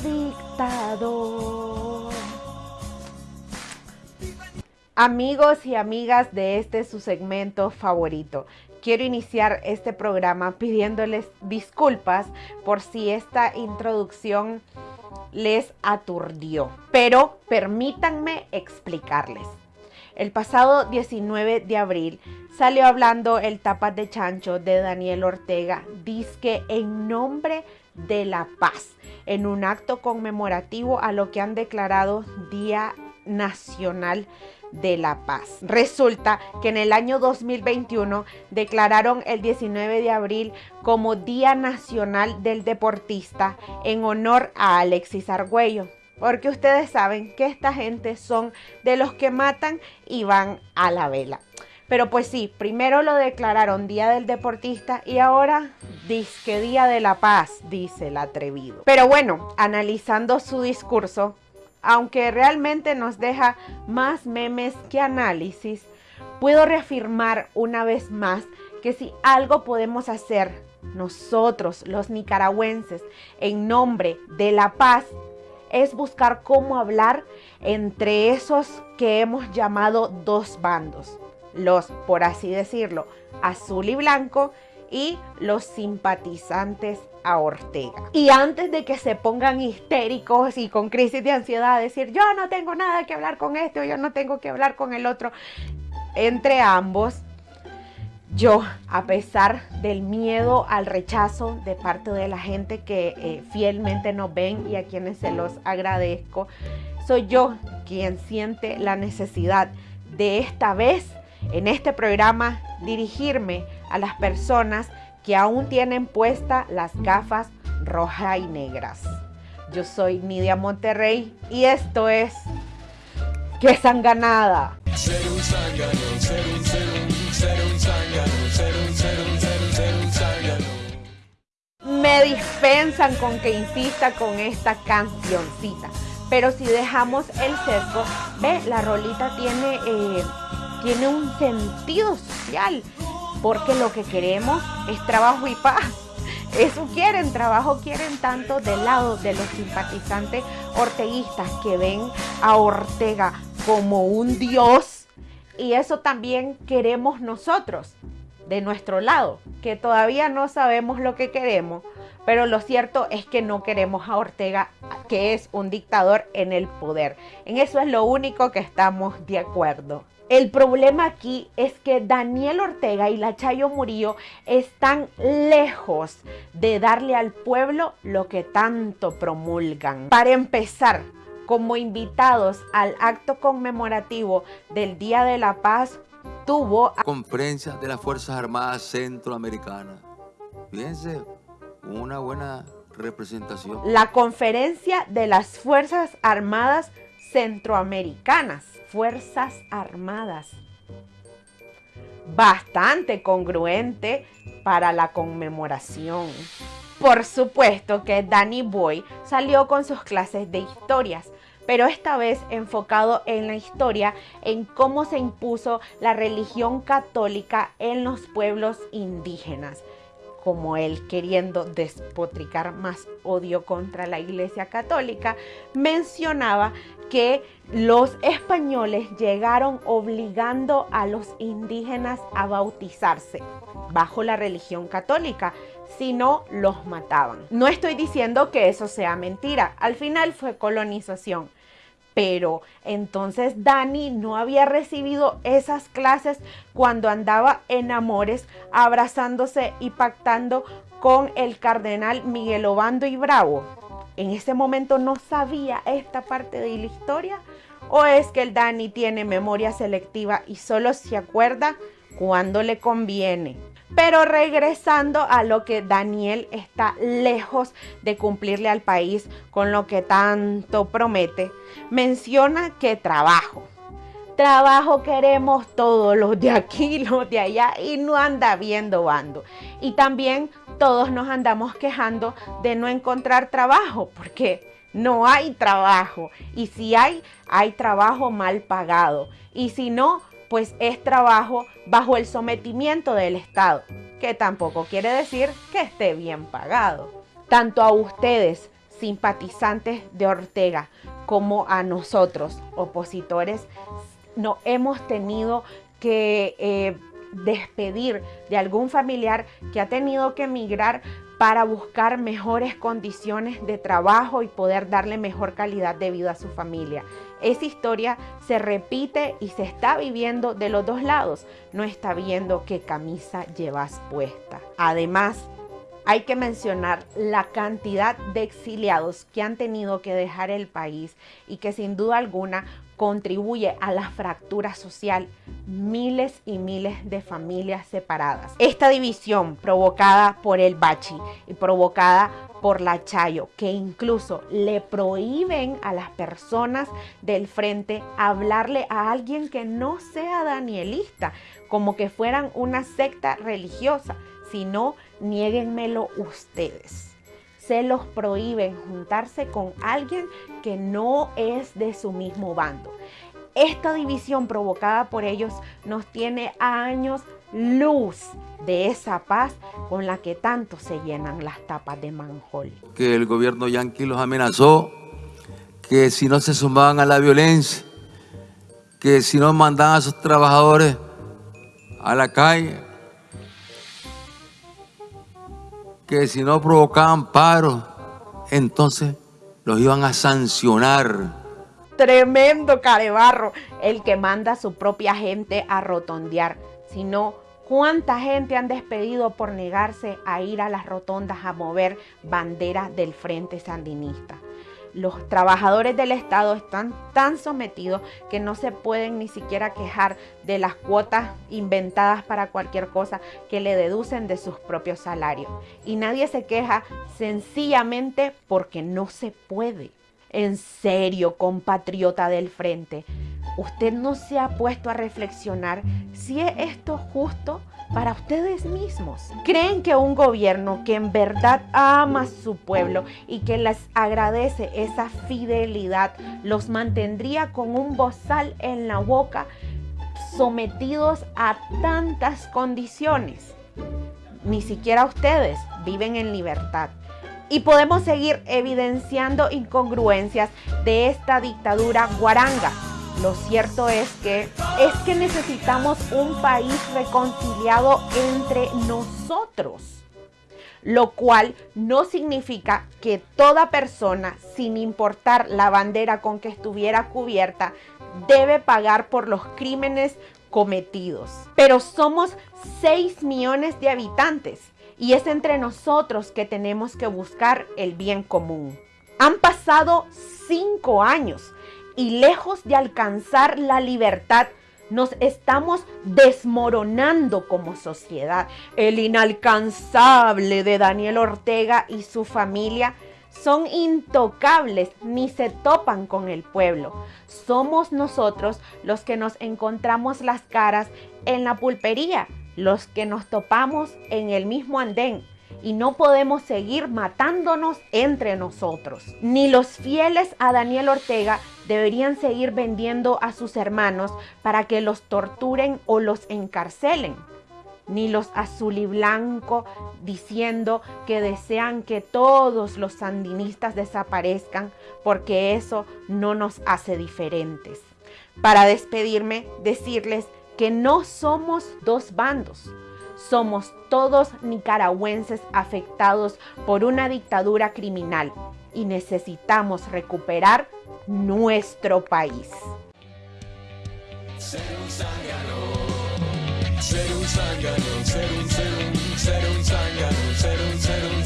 dictador. Amigos y amigas de este su segmento favorito, quiero iniciar este programa pidiéndoles disculpas por si esta introducción les aturdió, pero permítanme explicarles. El pasado 19 de abril salió hablando el tapas de chancho de Daniel Ortega, disque en nombre de la paz, en un acto conmemorativo a lo que han declarado Día Nacional de la Paz. Resulta que en el año 2021 declararon el 19 de abril como Día Nacional del Deportista en honor a Alexis Argüello. Porque ustedes saben que esta gente son de los que matan y van a la vela. Pero pues sí, primero lo declararon Día del Deportista y ahora disque Día de la Paz, dice el atrevido. Pero bueno, analizando su discurso, aunque realmente nos deja más memes que análisis, puedo reafirmar una vez más que si algo podemos hacer nosotros, los nicaragüenses, en nombre de la paz, es buscar cómo hablar entre esos que hemos llamado dos bandos, los, por así decirlo, azul y blanco, y los simpatizantes a Ortega. Y antes de que se pongan histéricos y con crisis de ansiedad, decir yo no tengo nada que hablar con este o yo no tengo que hablar con el otro, entre ambos, yo, a pesar del miedo al rechazo de parte de la gente que eh, fielmente nos ven y a quienes se los agradezco, soy yo quien siente la necesidad de esta vez en este programa dirigirme a las personas que aún tienen puesta las gafas rojas y negras. Yo soy Nidia Monterrey y esto es ¡Qué sanganada! Me dispensan con que insista con esta cancioncita. Pero si dejamos el sesgo, ve, la rolita tiene... Eh, tiene un sentido social, porque lo que queremos es trabajo y paz. Eso quieren, trabajo quieren tanto del lado de los simpatizantes orteguistas que ven a Ortega como un dios y eso también queremos nosotros de nuestro lado, que todavía no sabemos lo que queremos, pero lo cierto es que no queremos a Ortega, que es un dictador en el poder. En eso es lo único que estamos de acuerdo. El problema aquí es que Daniel Ortega y la Chayo Murillo están lejos de darle al pueblo lo que tanto promulgan. Para empezar, como invitados al acto conmemorativo del Día de la Paz, tuvo... Conferencia de las Fuerzas Armadas Centroamericanas. Fíjense, una buena representación. La conferencia de las Fuerzas Armadas Centroamericanas. Fuerzas Armadas. Bastante congruente para la conmemoración. Por supuesto que Danny Boy salió con sus clases de historias, pero esta vez enfocado en la historia, en cómo se impuso la religión católica en los pueblos indígenas como él queriendo despotricar más odio contra la Iglesia Católica, mencionaba que los españoles llegaron obligando a los indígenas a bautizarse bajo la religión católica, si no los mataban. No estoy diciendo que eso sea mentira, al final fue colonización, pero entonces Dani no había recibido esas clases cuando andaba en amores, abrazándose y pactando con el cardenal Miguel Obando y Bravo. En ese momento no sabía esta parte de la historia. ¿O es que el Dani tiene memoria selectiva y solo se acuerda cuando le conviene? Pero regresando a lo que Daniel está lejos de cumplirle al país con lo que tanto promete, menciona que trabajo. Trabajo queremos todos, los de aquí, los de allá, y no anda viendo bando. Y también todos nos andamos quejando de no encontrar trabajo, porque no hay trabajo. Y si hay, hay trabajo mal pagado. Y si no, pues es trabajo bajo el sometimiento del Estado, que tampoco quiere decir que esté bien pagado. Tanto a ustedes, simpatizantes de Ortega como a nosotros, opositores, no hemos tenido que eh, despedir de algún familiar que ha tenido que emigrar para buscar mejores condiciones de trabajo y poder darle mejor calidad de vida a su familia. Esa historia se repite y se está viviendo de los dos lados. No está viendo qué camisa llevas puesta. Además, hay que mencionar la cantidad de exiliados que han tenido que dejar el país y que sin duda alguna contribuye a la fractura social, miles y miles de familias separadas. Esta división provocada por el Bachi y provocada por la Chayo, que incluso le prohíben a las personas del frente hablarle a alguien que no sea danielista, como que fueran una secta religiosa, sino niéguenmelo ustedes se los prohíben juntarse con alguien que no es de su mismo bando. Esta división provocada por ellos nos tiene años luz de esa paz con la que tanto se llenan las tapas de manjol. Que el gobierno yanqui los amenazó, que si no se sumaban a la violencia, que si no mandaban a sus trabajadores a la calle, que si no provocaban paro, entonces los iban a sancionar. Tremendo carebarro, el que manda a su propia gente a rotondear. Si no, ¿cuánta gente han despedido por negarse a ir a las rotondas a mover banderas del Frente Sandinista? Los trabajadores del Estado están tan sometidos que no se pueden ni siquiera quejar de las cuotas inventadas para cualquier cosa que le deducen de sus propios salarios. Y nadie se queja sencillamente porque no se puede. En serio, compatriota del frente, ¿usted no se ha puesto a reflexionar si es esto justo? para ustedes mismos. ¿Creen que un gobierno que en verdad ama a su pueblo y que les agradece esa fidelidad los mantendría con un bozal en la boca sometidos a tantas condiciones? Ni siquiera ustedes viven en libertad. Y podemos seguir evidenciando incongruencias de esta dictadura guaranga lo cierto es que es que necesitamos un país reconciliado entre nosotros, lo cual no significa que toda persona, sin importar la bandera con que estuviera cubierta, debe pagar por los crímenes cometidos. Pero somos 6 millones de habitantes y es entre nosotros que tenemos que buscar el bien común. Han pasado 5 años y lejos de alcanzar la libertad, nos estamos desmoronando como sociedad. El inalcanzable de Daniel Ortega y su familia son intocables ni se topan con el pueblo. Somos nosotros los que nos encontramos las caras en la pulpería, los que nos topamos en el mismo andén, y no podemos seguir matándonos entre nosotros. Ni los fieles a Daniel Ortega deberían seguir vendiendo a sus hermanos para que los torturen o los encarcelen. Ni los azul y blanco diciendo que desean que todos los sandinistas desaparezcan porque eso no nos hace diferentes. Para despedirme, decirles que no somos dos bandos, somos todos nicaragüenses afectados por una dictadura criminal y necesitamos recuperar nuestro país. Ser un ser un ser un, ser un, ser un, ser un, ser un,